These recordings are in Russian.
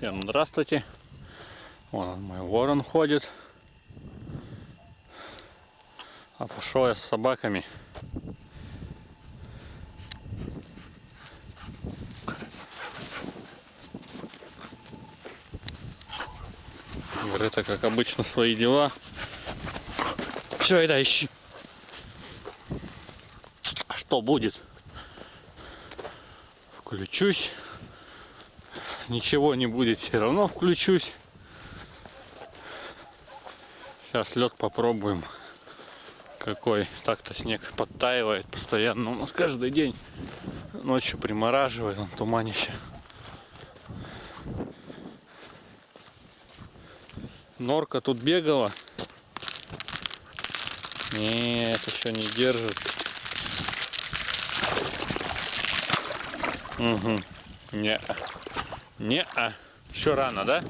Всем здравствуйте. Вон мой ворон ходит. А пошел я с собаками. Грета, как обычно, свои дела. Все, это ищи. А Что будет? Включусь. Ничего не будет, все равно включусь. Сейчас лед попробуем. Какой. Так-то снег подтаивает постоянно. У нас каждый день ночью примораживает, он туманище. Норка тут бегала. Нет, еще не держит. Угу. Не. Не, а. Еще рано, да?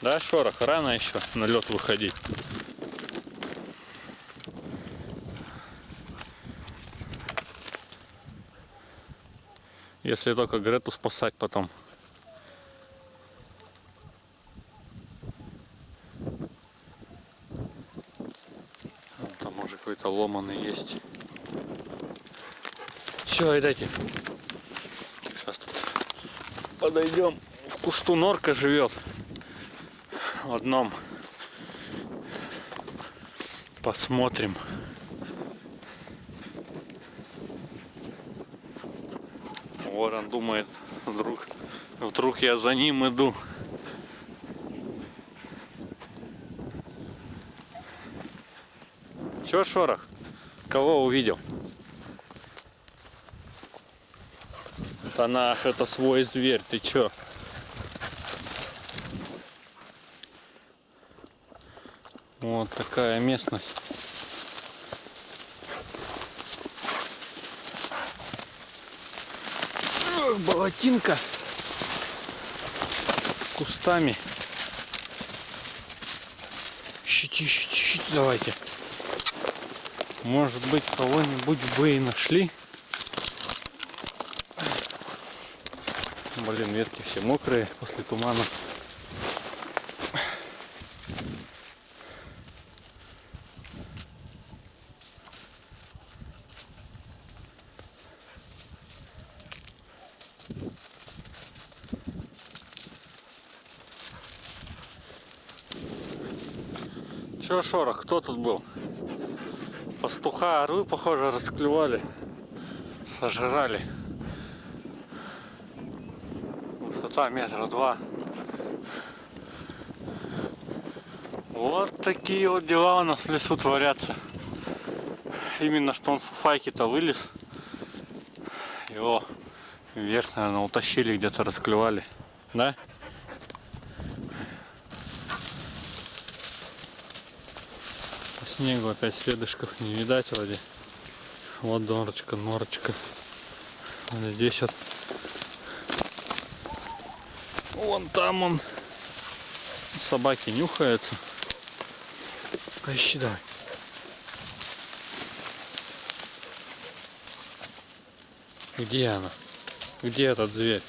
Да, шорох, рано еще на лед выходить. Если только Грету спасать потом. Там может какой-то ломаный есть. Все, видайте. Сейчас тут подойдем. Кусту норка живет. В одном. Посмотрим. Ворон думает, вдруг, вдруг я за ним иду. Чё, Шорох? Кого увидел? Да это свой зверь, ты чё? Вот такая местность. Болотинка. Кустами. Ищите, ищите, ищите, давайте. Может быть, кого-нибудь бы и нашли. Блин, ветки все мокрые после тумана. Чё, Шорох, кто тут был? Пастуха, орлы, похоже, расклевали. Сожрали. Высота метра два. Вот такие вот дела у нас в лесу творятся. Именно что он с фуфайки-то вылез. Его вверх, наверное, утащили, где-то расклевали. Да? Снегу опять следышков не видать вроде. Вот норочка, норочка. Вот здесь вот. Вон там он. Собаки нюхаются. Поищи давай. Где она? Где этот зверь?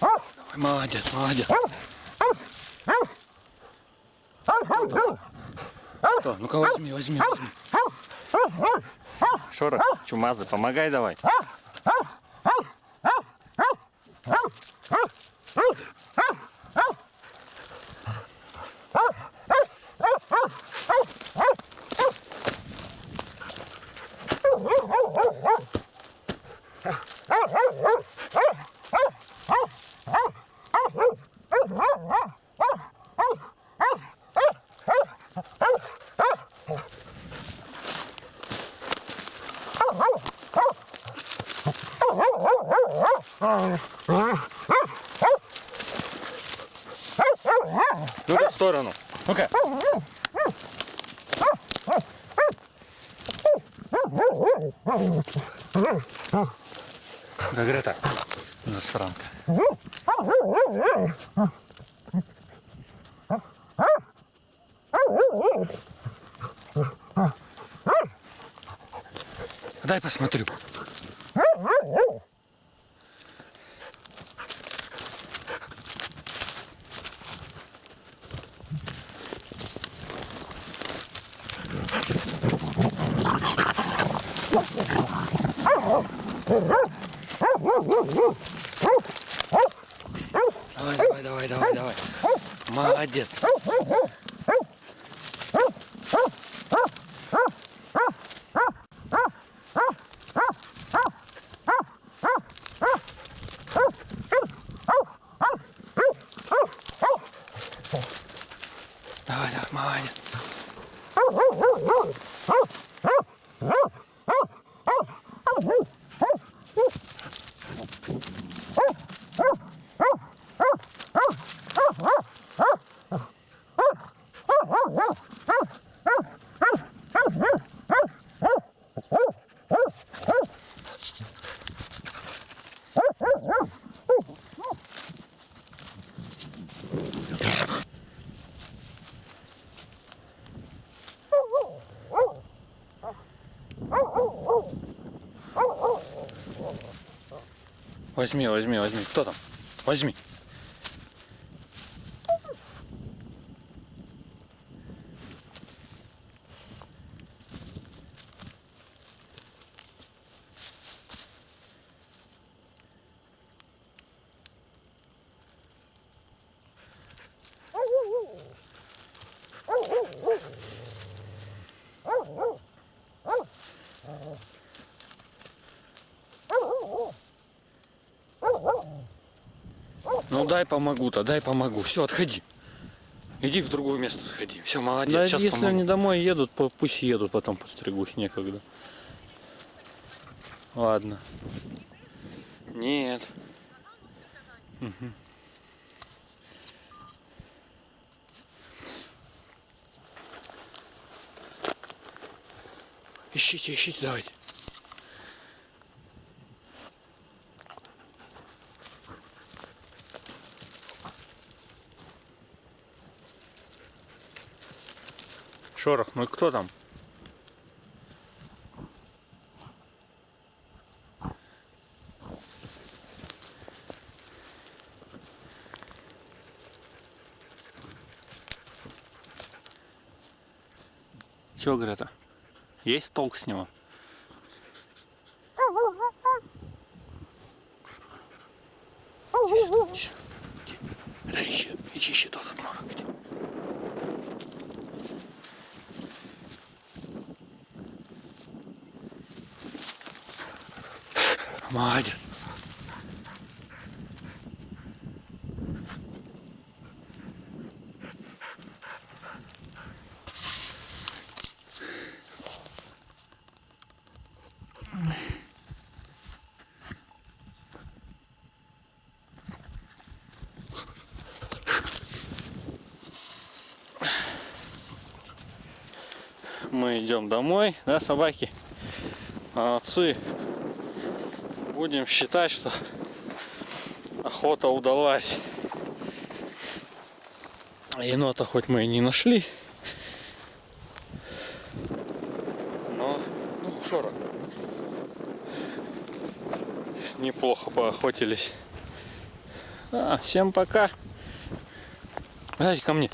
Давай, молодец, молодец. Что? Ну-ка возьми, возьми, возьми. Шора, чумазый, помогай давай. Сторону. Ну-ка. Как это? Засранка. Дай посмотрю. Давай, давай, давай, давай, давай. Молодец. Давай, давай, молодец. Возьми, возьми, возьми. Кто там? Возьми. Ну дай помогу-то, дай помогу. Все, отходи. Иди в другое место сходи. Все, молодец, Да, сейчас если помогу. они домой едут, пусть едут, потом постригусь, некогда. Ладно. Нет. Ищите, ищите, давайте. Шорох, ну и кто там? Чего, Грета? Есть толк с него? Да ищи, ищи, ищи тот однорог. где. Молодец. Мы идем домой, да, собаки? Молодцы. Будем считать, что охота удалась. Енота хоть мы и не нашли. Но, ну, шорох. Неплохо поохотились. А, всем пока. Давайте ко мне.